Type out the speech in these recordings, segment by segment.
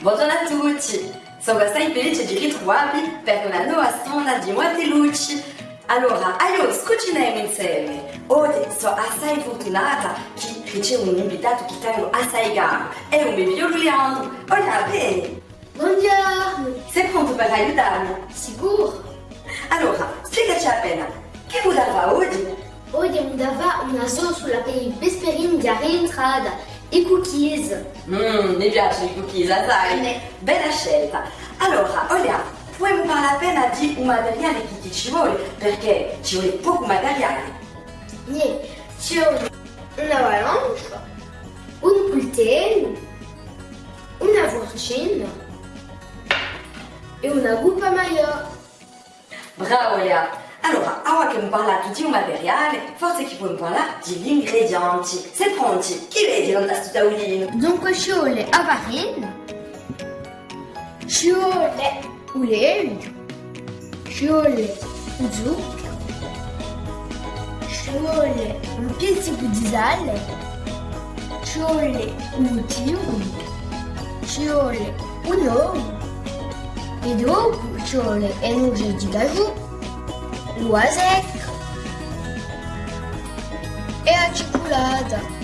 Buongiorno a tutti! Sono assai felice di ritrovarvi per una nuova sonda di molte luci. Allora, io cuciniamo insieme. Oggi sono assai fortunata che ricevo un invitato che tengo assai caro. È un mio Leandro. Olha bene! Buongiorno! Sei pronto per aiutarmi? Sicuro! Allora, spiegaci appena, che oggi? Oggi mi dava una sulla di rientrata i cookies. Mmm, mi piacciono i cookies, sai? Me. Bella scelta. Allora, Olia, puoi parlare appena di un materiale che ti ci vuole? Perché ci vuole poco materiale. Niente, ci vuole una valance, un coltello, una forcina e una bupa maio. Bravo Olia. Allora, ora che mi parlato di un materiale, forse che puoi parlare degli ingredienti. Sei pronti? Vedi non sto tavolino? Dunque ci vuole a vuole zucchero, un pizzico di sale, ci vuole un un uovo e dopo ci vuole energia di cajou Loisec e a ciculada.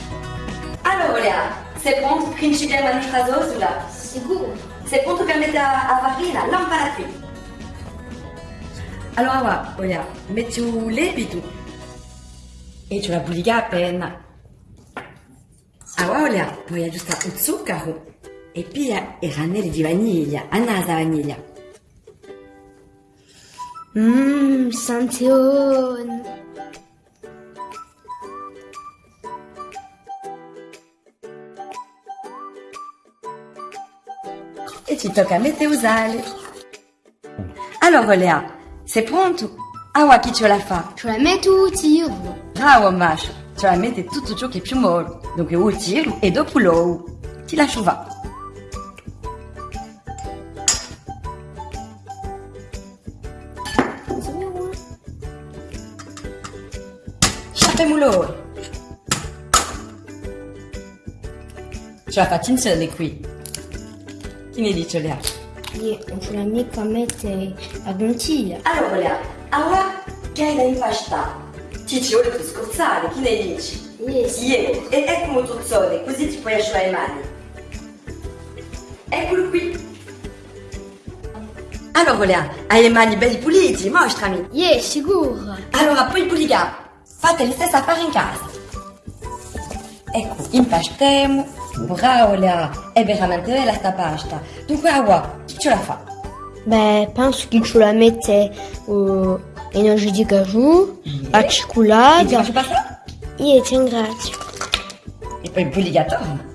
Allora, Olia, sei pronto per iniziare la nostra zosola? Sicuro. Sei pronto per mettere a. Allora, metti lievito e ce la bulliga appena. Allora, Olia, poi aggiustare il zucchero e pia i ranelli di vaniglia, a nasa vaniglia. Mmm, sanzione. E ci tocca mettere usare. Allora, Lea, sei pronto? Ah, chi ce la fa? Ce la metto il tiro. Bravo, Masha. Ce la mette tutto ciò che è più mollo. Dunque, il tiro e dopo l'uovo. Ti lascio va. Facciamolo! Ce la faccio insieme qui. Lea? Io non ce la mica mettere a bottiglia. Allora che hai? Ti ci vuole per scorzare, chi ne dici? Yes. Ieri, e ecco un così ti puoi asciugare le mani. Eccolo qui. Allora Lea, hai le mani belli puliti, mostrami. Yes, sicuro. Allora, poi puliga, fate le stesse fare in casa. Ecco, Bravo Lea, è veramente bella sta pasta. Dunque, Awa, chi ce la fa? Beh, penso che ce la mette uh, energia di cajou, a E ti ciculada. faccio passare? Io ti ringrazio. E poi puliga torna.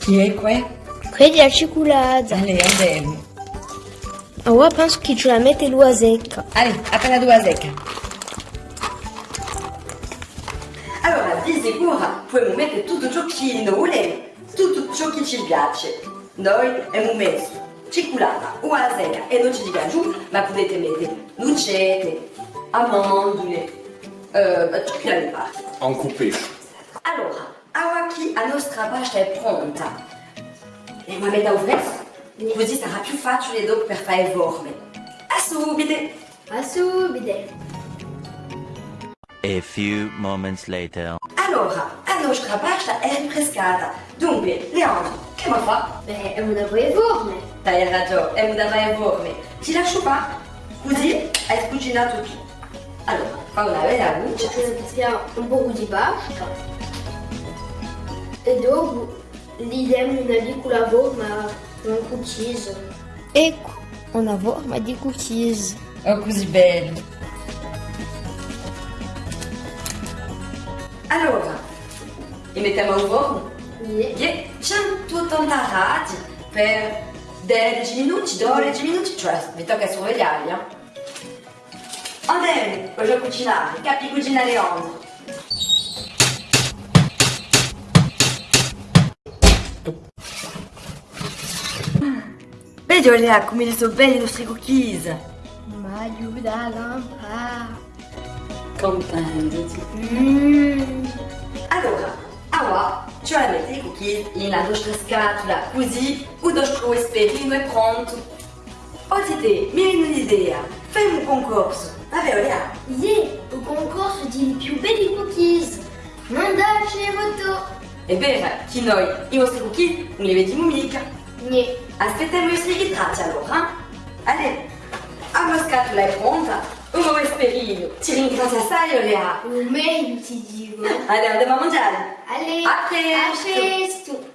Chi è qua? Credi a ciculada. Allez, andiamo. Ora penso che ce la mette l'ua secca. Allez, appena due secca. Sicuro puoi mettere tutto ciò che vogliamo, tutto ciò che ci piace. Noi abbiamo messo ciculata, uova secca e noci di cajou, ma potete mettere nucette, amandole, eh, ciò che la vi pare. En coupé. Allora, ora che la nostra pasta è pronta, e la metà fresco, così sarà più facile dopo per fare forme. A subito! A subito. A few moments later. Allora, la nostra pasta è rinfrescata. Dunque, Leandro, che mi fa? Beh, è una forma. Hai ragione, è una. Ti lascio qua, così hai tutto. Allora, fa una bella mettiamo un po' di pasta. E dopo gli diamo una piccola forma con cookies. Ecco, una forma di cookies. Oh, così bello. Allora, li mettiamo in forno? Yeah. Yeah, 180 gradi per 10 minuti, 12 minuti, cioè vi tocca sorvegliarli. Eh? Andiamo, voglio cucinare, capi cucinare Leandro. Vedi Olea come sono belli i nostri cookies. Ma aiuta lampada. Comprenditi. Mmm. Allora, ora ci vuoi mettere i cookies in la nostra scatola così o nostro esperino è pronto. Oggi te, mi hai un'idea, fai un concorso, vabbè Olea? Yeah, au concorso di più belli cookies. Mandaci le foto. È vero che noi i vostri cookies non li vediamo mica. Nie. Aspettiamo i vostri ritratti allora, eh? Allez, la scatola è pronta, un nuovo esperino, ci ringrazio assai Olea. O meglio ti dico. Andiamo a mangiare. A presto. a presto.